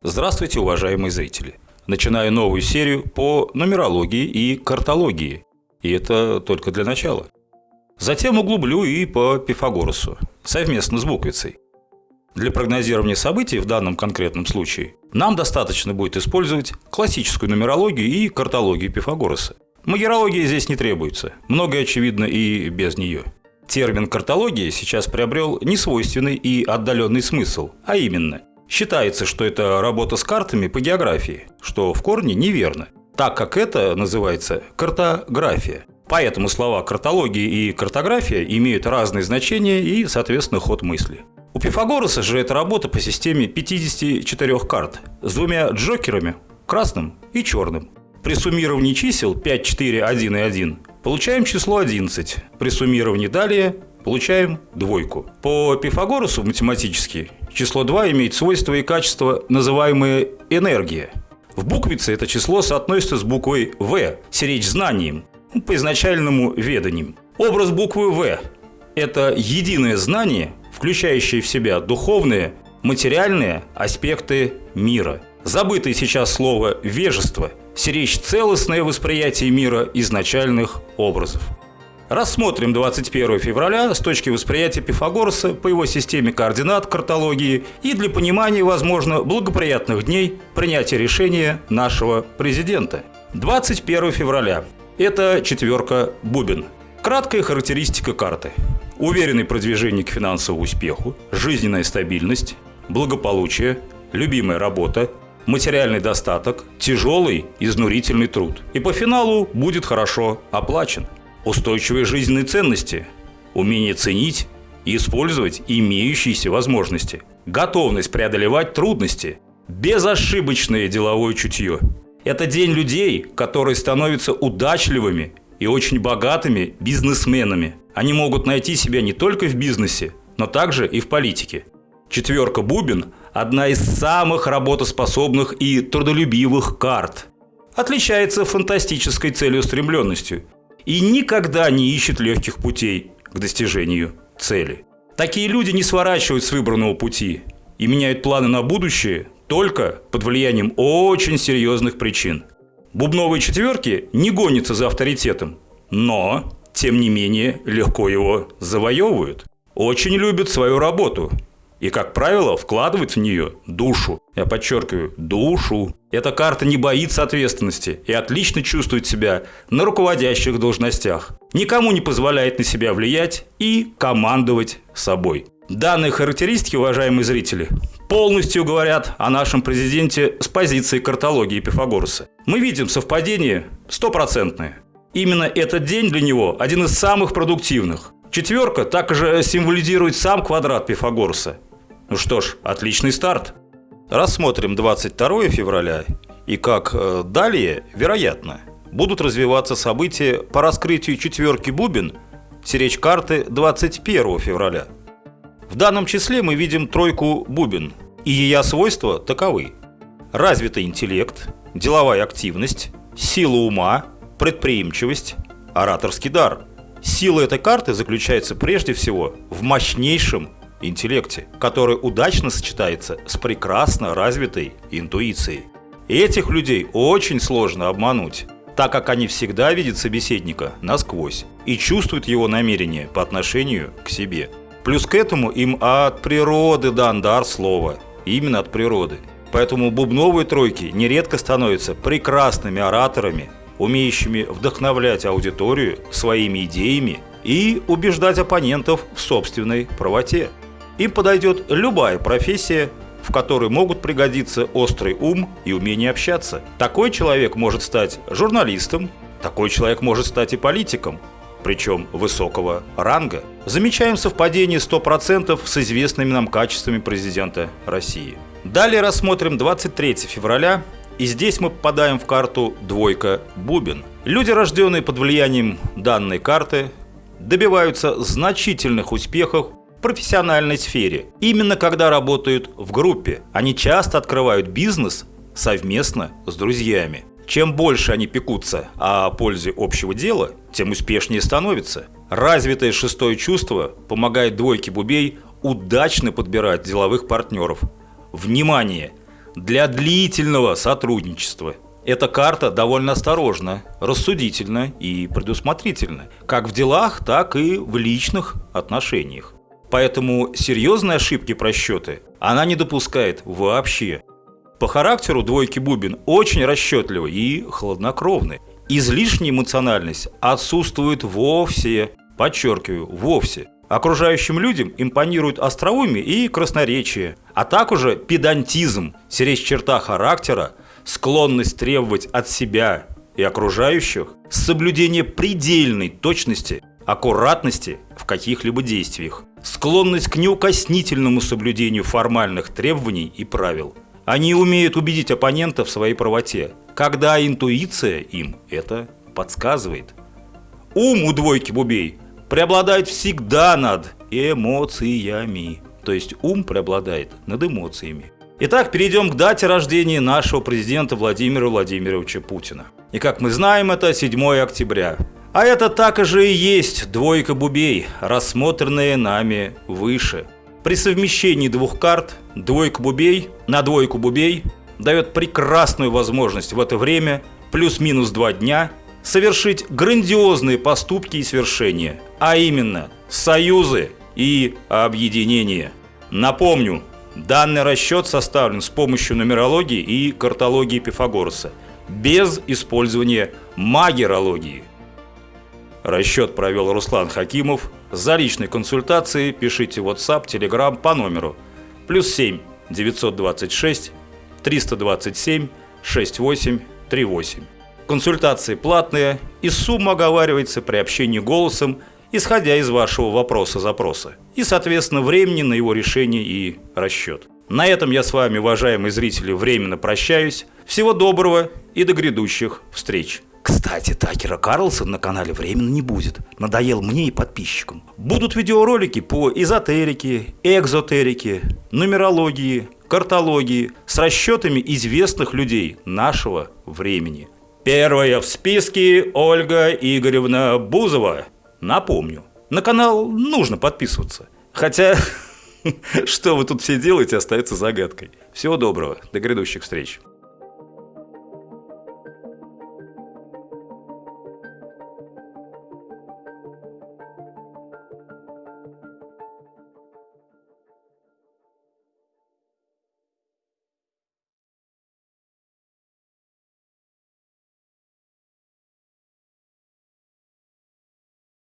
Здравствуйте, уважаемые зрители! Начинаю новую серию по нумерологии и картологии. И это только для начала. Затем углублю и по Пифагорусу, совместно с буквицей. Для прогнозирования событий в данном конкретном случае нам достаточно будет использовать классическую нумерологию и картологию Пифагоруса. Магерология здесь не требуется, многое очевидно и без нее. Термин картология сейчас приобрел несвойственный и отдаленный смысл, а именно Считается, что это работа с картами по географии, что в корне неверно, так как это называется картография. Поэтому слова картология и картография имеют разные значения и, соответственно, ход мысли. У Пифагоруса же это работа по системе 54 карт с двумя джокерами – красным и черным. При суммировании чисел 5, 4, 1 и 1 получаем число 11. При суммировании далее получаем двойку. По Пифагорусу математически число 2 имеет свойства и качества, называемые энергия. В буквице это число соотносится с буквой «В», сиречь знанием, ну, по изначальному веданию. Образ буквы «В» – это единое знание, включающее в себя духовные, материальные аспекты мира. Забытое сейчас слово «вежество» – сиречь целостное восприятие мира изначальных образов. Рассмотрим 21 февраля с точки восприятия Пифагораса по его системе координат картологии и для понимания, возможно, благоприятных дней принятия решения нашего президента. 21 февраля. Это четверка бубен. Краткая характеристика карты. Уверенный продвижение к финансовому успеху, жизненная стабильность, благополучие, любимая работа, материальный достаток, тяжелый, изнурительный труд. И по финалу будет хорошо оплачен устойчивые жизненные ценности, умение ценить и использовать имеющиеся возможности, готовность преодолевать трудности, безошибочное деловое чутье. Это день людей, которые становятся удачливыми и очень богатыми бизнесменами. Они могут найти себя не только в бизнесе, но также и в политике. Четверка бубен – одна из самых работоспособных и трудолюбивых карт. Отличается фантастической целеустремленностью – и никогда не ищет легких путей к достижению цели. Такие люди не сворачивают с выбранного пути и меняют планы на будущее только под влиянием очень серьезных причин. Бубновые четверки не гонятся за авторитетом, но, тем не менее, легко его завоевывают. Очень любят свою работу и, как правило, вкладывают в нее душу. Я подчеркиваю, душу. Эта карта не боится ответственности и отлично чувствует себя на руководящих должностях. Никому не позволяет на себя влиять и командовать собой. Данные характеристики, уважаемые зрители, полностью говорят о нашем президенте с позиции картологии Пифагоруса. Мы видим совпадение стопроцентное. Именно этот день для него один из самых продуктивных. Четверка также символизирует сам квадрат Пифагоруса. Ну что ж, отличный старт. Рассмотрим 22 февраля и как э, далее, вероятно, будут развиваться события по раскрытию четверки бубен сиречь карты 21 февраля. В данном числе мы видим тройку бубен, и ее свойства таковы. Развитый интеллект, деловая активность, сила ума, предприимчивость, ораторский дар. Сила этой карты заключается прежде всего в мощнейшем интеллекте, который удачно сочетается с прекрасно развитой интуицией. Этих людей очень сложно обмануть, так как они всегда видят собеседника насквозь и чувствуют его намерения по отношению к себе. Плюс к этому им от природы дан дар слова, именно от природы. Поэтому бубновые тройки нередко становятся прекрасными ораторами, умеющими вдохновлять аудиторию своими идеями и убеждать оппонентов в собственной правоте. Им подойдет любая профессия, в которой могут пригодиться острый ум и умение общаться. Такой человек может стать журналистом, такой человек может стать и политиком, причем высокого ранга. Замечаем совпадение 100% с известными нам качествами президента России. Далее рассмотрим 23 февраля, и здесь мы попадаем в карту «Двойка Бубен». Люди, рожденные под влиянием данной карты, добиваются значительных успехов профессиональной сфере. Именно когда работают в группе, они часто открывают бизнес совместно с друзьями. Чем больше они пекутся о пользе общего дела, тем успешнее становится. Развитое шестое чувство помогает двойке бубей удачно подбирать деловых партнеров. Внимание! для длительного сотрудничества. Эта карта довольно осторожна, рассудительна и предусмотрительна, как в делах, так и в личных отношениях. Поэтому серьезные ошибки просчеты она не допускает вообще. По характеру двойки Бубин очень расчетливый и хладнокровный. Излишняя эмоциональность отсутствует вовсе, подчеркиваю, вовсе. Окружающим людям импонирует остроумие и красноречие, а также педантизм, сиречь черта характера, склонность требовать от себя и окружающих соблюдение предельной точности, аккуратности в каких-либо действиях, склонность к неукоснительному соблюдению формальных требований и правил. Они умеют убедить оппонента в своей правоте, когда интуиция им это подсказывает. Ум у двойки бубей преобладает всегда над эмоциями. То есть ум преобладает над эмоциями. Итак, перейдем к дате рождения нашего президента Владимира Владимировича Путина. И как мы знаем, это 7 октября. А это так же и есть двойка бубей, рассмотренная нами выше. При совмещении двух карт двойка бубей на двойку бубей дает прекрасную возможность в это время, плюс-минус два дня, совершить грандиозные поступки и свершения, а именно союзы и объединения. Напомню, данный расчет составлен с помощью нумерологии и картологии Пифагораса, без использования магерологии. Расчет провел Руслан Хакимов. За личной консультацией пишите WhatsApp, Telegram по номеру плюс 7 926 327 6838. Консультации платные, и сумма оговаривается при общении голосом, исходя из вашего вопроса-запроса, и, соответственно, времени на его решение и расчет. На этом я с вами, уважаемые зрители, временно прощаюсь. Всего доброго и до грядущих встреч! Кстати, Такера Карлсон на канале временно не будет. Надоел мне и подписчикам. Будут видеоролики по эзотерике, экзотерике, нумерологии, картологии с расчетами известных людей нашего времени. Первая в списке Ольга Игоревна Бузова. Напомню, на канал нужно подписываться. Хотя, что вы тут все делаете, остается загадкой. Всего доброго, до грядущих встреч.